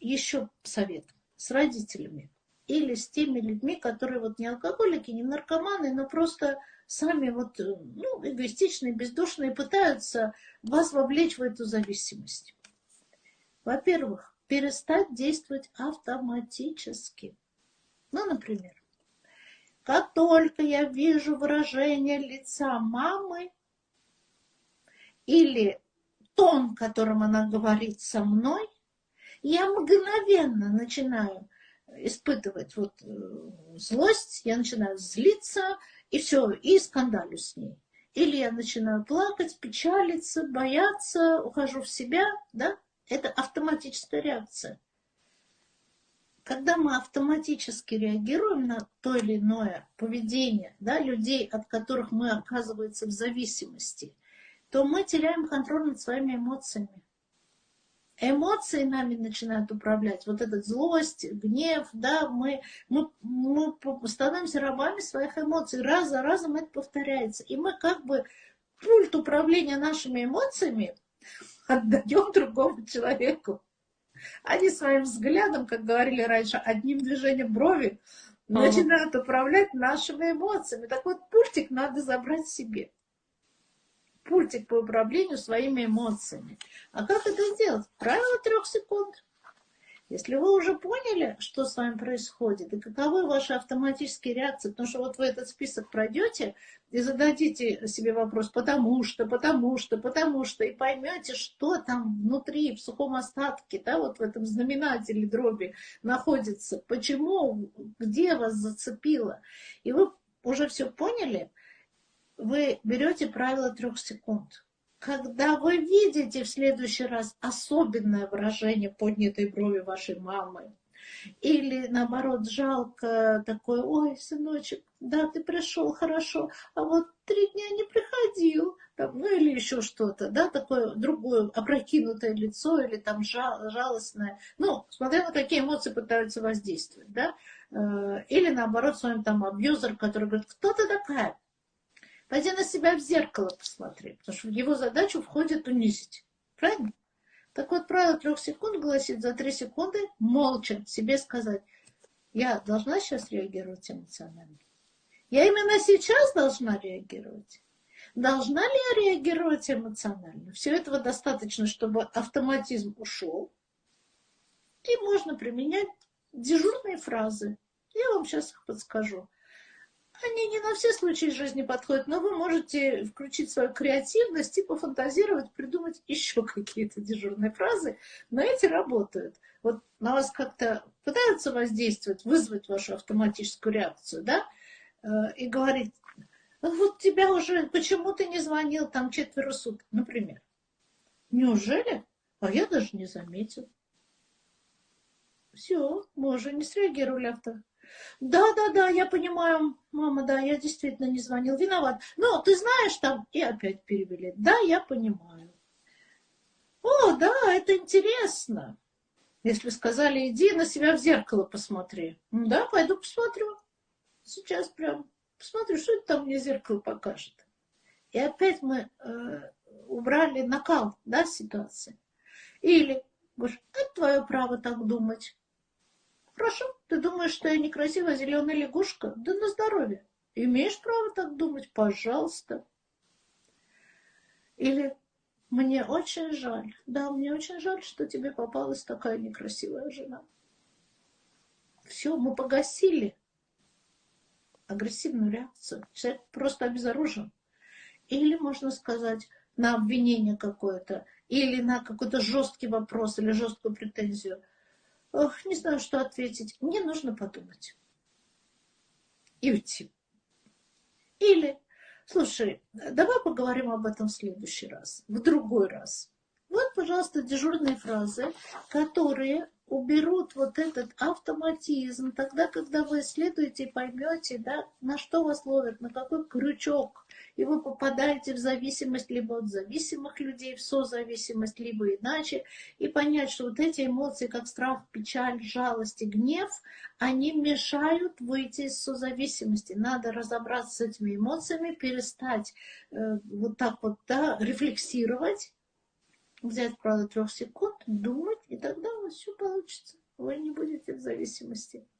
еще совет с родителями или с теми людьми, которые вот не алкоголики, не наркоманы, но просто сами вот, ну, эгоистичные, бездушные, пытаются вас вовлечь в эту зависимость. Во-первых, перестать действовать автоматически. Ну, например, как только я вижу выражение лица мамы или тон, которым она говорит со мной, я мгновенно начинаю испытывать вот э, злость, я начинаю злиться, и все, и скандалю с ней. Или я начинаю плакать, печалиться, бояться, ухожу в себя, да? Это автоматическая реакция. Когда мы автоматически реагируем на то или иное поведение да, людей, от которых мы оказывается в зависимости, то мы теряем контроль над своими эмоциями эмоции нами начинают управлять, вот эта злость, гнев, да, мы, мы, мы становимся рабами своих эмоций, раз за разом это повторяется. И мы как бы пульт управления нашими эмоциями отдаем другому человеку. Они своим взглядом, как говорили раньше, одним движением брови начинают управлять нашими эмоциями. Так вот, пультик надо забрать себе пультик по управлению своими эмоциями. А как это сделать? Правило трех секунд. Если вы уже поняли, что с вами происходит, и каковы ваши автоматические реакции, потому что вот вы этот список пройдете и зададите себе вопрос, потому что, потому что, потому что, и поймете, что там внутри, в сухом остатке, да, вот в этом знаменателе дроби находится, почему, где вас зацепило. И вы уже все поняли, вы берете правило трех секунд. Когда вы видите в следующий раз особенное выражение поднятой брови вашей мамы, или наоборот жалко такой, ой, сыночек, да, ты пришел, хорошо, а вот три дня не приходил, там, ну или еще что-то, да, такое другое опрокинутое лицо или там жал, жалостное, ну, смотря на какие эмоции пытаются воздействовать, да, э, или наоборот с вами там абьюзер, который говорит, кто ты такая, Пойди на себя в зеркало посмотри, потому что в его задачу входит унизить. Правильно? Так вот, правило трех секунд гласит за три секунды молча себе сказать, я должна сейчас реагировать эмоционально. Я именно сейчас должна реагировать. Должна ли я реагировать эмоционально? Все этого достаточно, чтобы автоматизм ушел. И можно применять дежурные фразы. Я вам сейчас их подскажу. Они не на все случаи жизни подходят, но вы можете включить свою креативность и пофантазировать, придумать еще какие-то дежурные фразы, но эти работают. Вот на вас как-то пытаются воздействовать, вызвать вашу автоматическую реакцию, да, э, и говорить, «Ну вот тебя уже, почему ты не звонил там четверо суток, например. Неужели? А я даже не заметил. Все, мы уже не среагировали авто да, да, да, я понимаю, мама, да, я действительно не звонил, виноват. Но ты знаешь там, и опять перевели. Да, я понимаю. О, да, это интересно. Если сказали, иди на себя в зеркало посмотри. Да, пойду посмотрю. Сейчас прям посмотрю, что это там мне зеркало покажет. И опять мы э, убрали накал, да, ситуации. Или, говоришь, это твое право так думать. Ты думаешь, что я некрасивая зеленая лягушка? Да на здоровье. Имеешь право так думать? Пожалуйста. Или мне очень жаль. Да, мне очень жаль, что тебе попалась такая некрасивая жена. Все, мы погасили агрессивную реакцию. Человек просто обезоружен. Или, можно сказать, на обвинение какое-то, или на какой-то жесткий вопрос, или жесткую претензию. Ох, не знаю, что ответить. Мне нужно подумать. И уйти. Или, слушай, давай поговорим об этом в следующий раз, в другой раз. Вот, пожалуйста, дежурные фразы, которые уберут вот этот автоматизм, тогда, когда вы исследуете и поймете, да, на что вас ловят, на какой крючок, и вы попадаете в зависимость либо от зависимых людей, в созависимость, либо иначе, и понять, что вот эти эмоции, как страх, печаль, жалость и гнев, они мешают выйти из созависимости. Надо разобраться с этими эмоциями, перестать э, вот так вот да, рефлексировать, взять, правда, трех секунд, думать, и тогда у вас все получится. Вы не будете в зависимости.